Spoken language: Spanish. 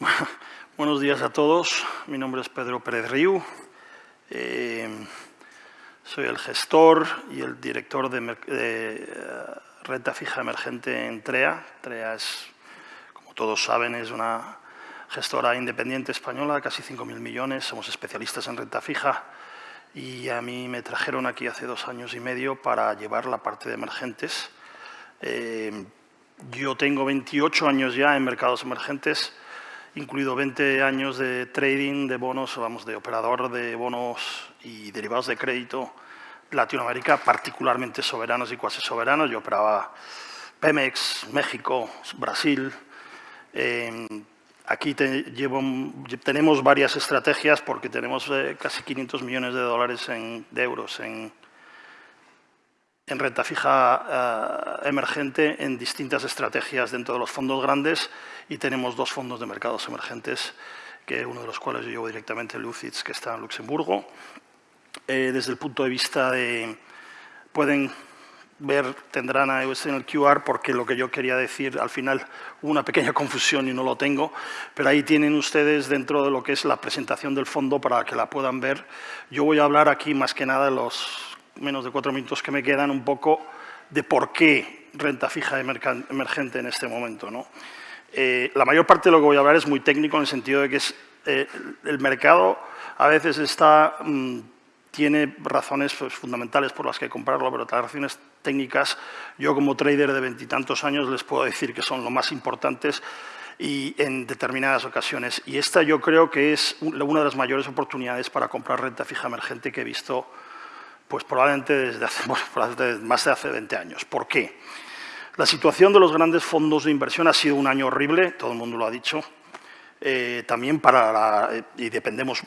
Buenos días a todos. Mi nombre es Pedro Pérez Riu. Eh, soy el gestor y el director de, eh, renta fija emergente en TREA. TREA es, como todos saben, es una gestora independiente española, casi 5.000 millones. Somos especialistas en renta fija y a mí me trajeron aquí hace dos años y medio para llevar la parte de emergentes. Eh, yo tengo 28 años ya en mercados emergentes incluido 20 años de trading de bonos, vamos, de operador de bonos y derivados de crédito Latinoamérica, particularmente soberanos y cuasi soberanos. Yo operaba Pemex, México, Brasil. Em, aquí tenemos varias estrategias porque tenemos eh, casi 500 millones de dólares en, de euros en, en renta fija eh, emergente en distintas estrategias dentro de los fondos grandes y tenemos dos fondos de mercados emergentes, que uno de los cuales yo llevo directamente, Lucids, que está en Luxemburgo. Eh, desde el punto de vista de... pueden ver, tendrán a en el QR, porque lo que yo quería decir, al final hubo una pequeña confusión y no lo tengo, pero ahí tienen ustedes dentro de lo que es la presentación del fondo para que la puedan ver. Yo voy a hablar aquí más que nada de los menos de cuatro minutos que me quedan, un poco de por qué renta fija emergente en este momento. ¿no? Eh, la mayor parte de lo que voy a hablar es muy técnico en el sentido de que es, eh, el mercado a veces está, mm, tiene razones pues, fundamentales por las que comprarlo, pero las razones técnicas, yo como trader de veintitantos años les puedo decir que son lo más importantes y en determinadas ocasiones. Y esta yo creo que es una de las mayores oportunidades para comprar renta fija emergente que he visto pues probablemente desde hace, más de hace 20 años. ¿Por qué? La situación de los grandes fondos de inversión ha sido un año horrible, todo el mundo lo ha dicho. Eh, también para la, y dependemos